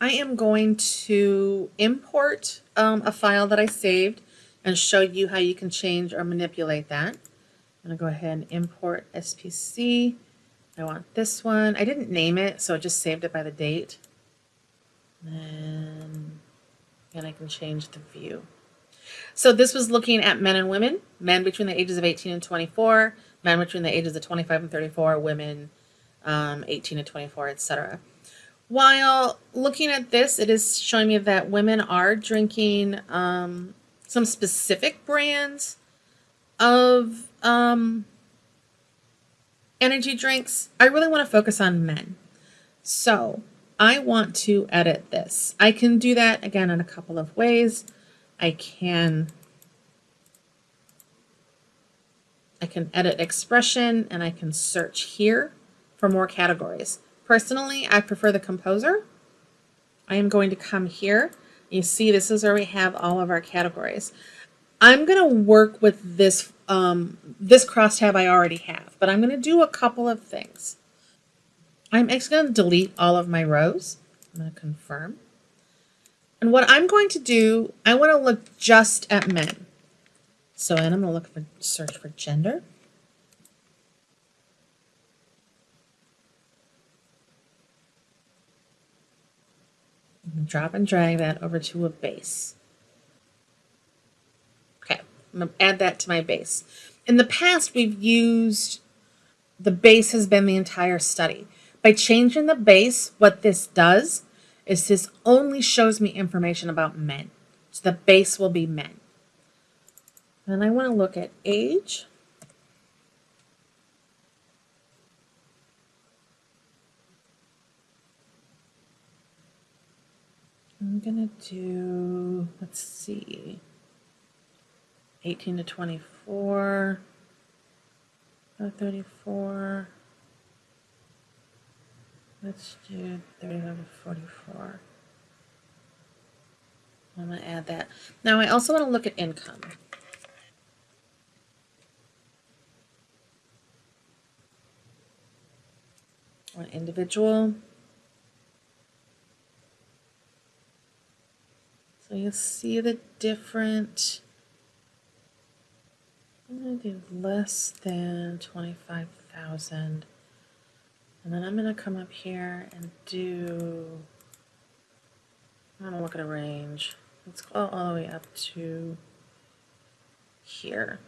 I am going to import um, a file that I saved and show you how you can change or manipulate that. I'm going to go ahead and import SPC. I want this one. I didn't name it, so I just saved it by the date. And, and I can change the view. So this was looking at men and women, men between the ages of 18 and 24, men between the ages of 25 and 34, women um, 18 to 24, etc. While looking at this, it is showing me that women are drinking um, some specific brands of um, energy drinks. I really want to focus on men. So I want to edit this. I can do that again in a couple of ways. I can I can edit expression and I can search here for more categories. Personally, I prefer the composer. I am going to come here. You see, this is where we have all of our categories. I'm going to work with this, um, this crosstab I already have, but I'm going to do a couple of things. I'm actually going to delete all of my rows. I'm going to confirm. And what I'm going to do, I want to look just at men. So, and I'm going to look for search for gender. Drop and drag that over to a base. Okay, I'm going to add that to my base. In the past, we've used, the base has been the entire study. By changing the base, what this does is this only shows me information about men. So the base will be men. And I want to look at age. I'm to do, let's see, 18 to 24, 34. Let's do 35 to 44. I'm to add that. Now I also want to look at income. Or individual. So you see the different, I'm going to do less than 25,000. And then I'm going to come up here and do, I'm to look at a range. Let's go all the way up to here.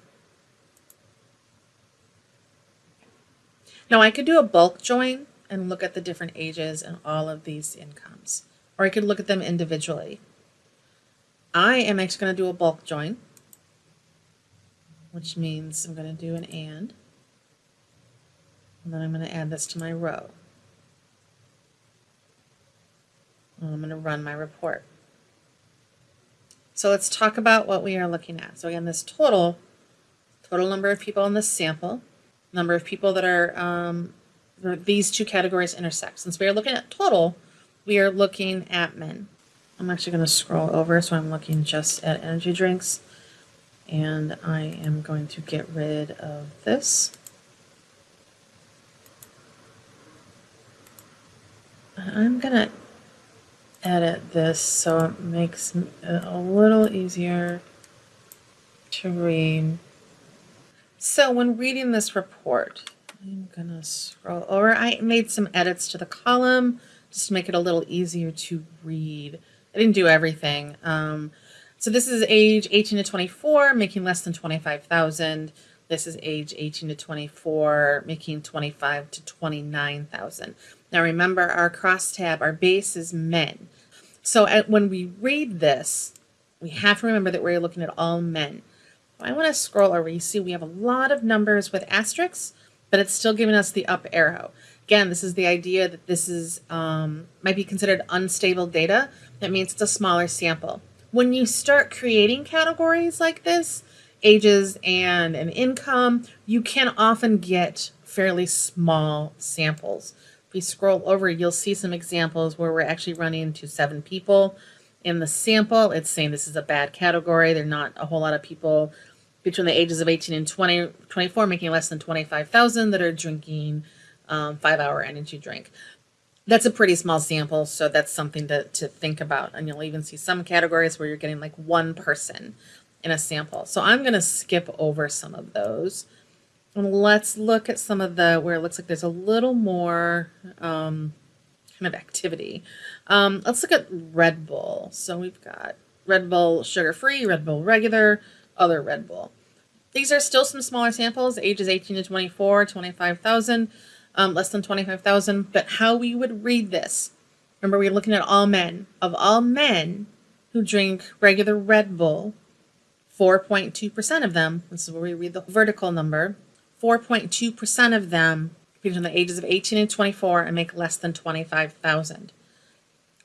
Now I could do a bulk join and look at the different ages and all of these incomes. Or I could look at them individually. I am actually going to do a bulk join, which means I'm going to do an AND. And then I'm going to add this to my row. And I'm going to run my report. So let's talk about what we are looking at. So again, this total, total number of people in this sample, number of people that are, um, these two categories intersect. Since we are looking at total, we are looking at men. I'm actually going to scroll over, so I'm looking just at energy drinks. And I am going to get rid of this. I'm going to edit this so it makes it uh, a little easier to read. So when reading this report, I'm gonna scroll over. I made some edits to the column just to make it a little easier to read. I didn't do everything. Um, so this is age 18 to 24, making less than 25,000. This is age 18 to 24, making 25 to 29,000. Now remember our crosstab, our base is men. So at, when we read this, we have to remember that we're looking at all men. I want to scroll over. You see we have a lot of numbers with asterisks, but it's still giving us the up arrow. Again, this is the idea that this is um, might be considered unstable data. That means it's a smaller sample. When you start creating categories like this, ages and an income, you can often get fairly small samples. If we scroll over, you'll see some examples where we're actually running into seven people. In the sample, it's saying this is a bad category. There are not a whole lot of people between the ages of 18 and 20, 24 making less than 25,000 that are drinking um, five hour energy drink. That's a pretty small sample, so that's something to, to think about. And you'll even see some categories where you're getting like one person in a sample. So I'm going to skip over some of those. And let's look at some of the where it looks like there's a little more um, kind of activity. Um, let's look at Red Bull. So we've got Red Bull sugar free, Red Bull regular, other Red Bull. These are still some smaller samples, ages 18 to 24, 25,000 um, less than 25,000. But how we would read this, remember we're looking at all men. Of all men who drink regular Red Bull, 4.2% of them, this is where we read the vertical number, 4.2% of them between the ages of 18 and 24 and make less than 25,000.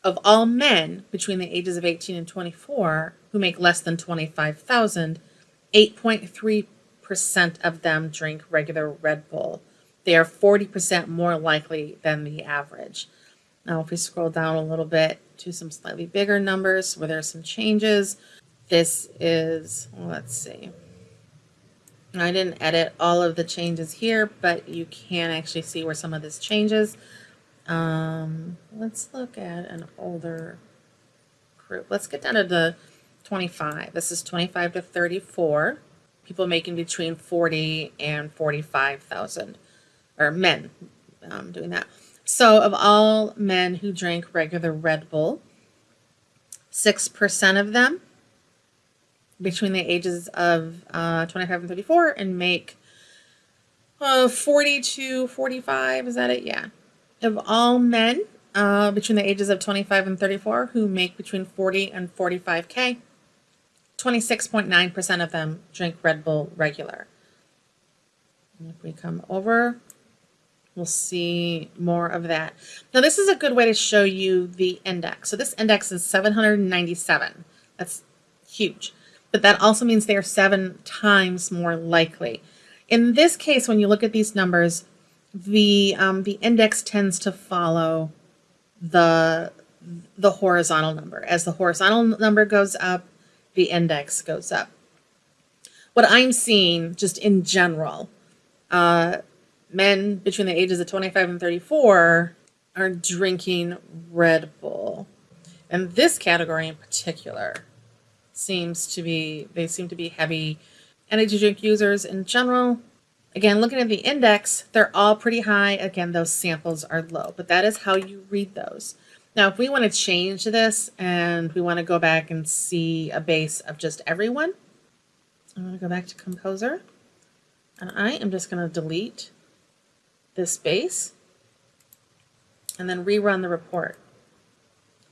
Of all men between the ages of 18 and 24 who make less than 25,000, 8.3% of them drink regular Red Bull they are 40% more likely than the average. Now, if we scroll down a little bit to some slightly bigger numbers where there are some changes, this is, let's see. I didn't edit all of the changes here, but you can actually see where some of this changes. Um, let's look at an older group. Let's get down to the 25. This is 25 to 34. People making between 40 and 45,000 or men um, doing that. So of all men who drank regular Red Bull, 6% of them between the ages of uh, 25 and 34 and make uh, 40 to 45. Is that it? Yeah. Of all men uh, between the ages of 25 and 34 who make between 40 and 45K, 26.9% of them drink Red Bull regular. And if we come over We'll see more of that. Now, this is a good way to show you the index. So this index is 797. That's huge. But that also means they are seven times more likely. In this case, when you look at these numbers, the um, the index tends to follow the the horizontal number. As the horizontal number goes up, the index goes up. What I'm seeing just in general, uh, men between the ages of 25 and 34 are drinking Red Bull. And this category in particular seems to be, they seem to be heavy energy drink users in general. Again, looking at the index, they're all pretty high. Again, those samples are low, but that is how you read those. Now, if we want to change this and we want to go back and see a base of just everyone, I'm going to go back to Composer. And I am just going to delete this base and then rerun the report.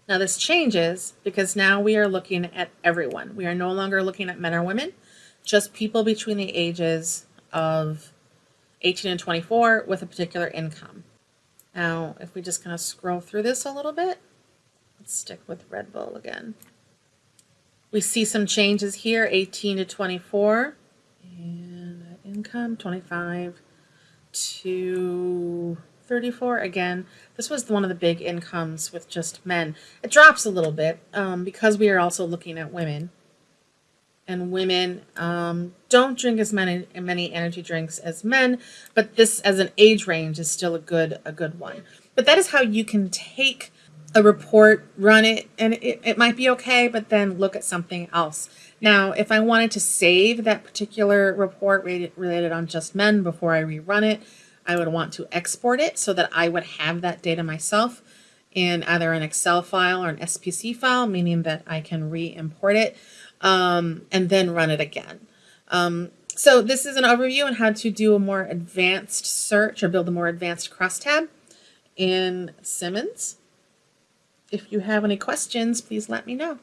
Now this changes because now we are looking at everyone. We are no longer looking at men or women, just people between the ages of 18 and 24 with a particular income. Now, if we just kind of scroll through this a little bit, let's stick with Red Bull again. We see some changes here, 18 to 24, and income 25 to 34 again. This was one of the big incomes with just men. It drops a little bit um, because we are also looking at women. And women um, don't drink as many many energy drinks as men but this as an age range is still a good a good one. But that is how you can take a report run it and it, it might be okay but then look at something else now, if I wanted to save that particular report related on just men before I rerun it, I would want to export it so that I would have that data myself in either an Excel file or an SPC file, meaning that I can re-import it um, and then run it again. Um, so this is an overview on how to do a more advanced search or build a more advanced crosstab in Simmons. If you have any questions, please let me know.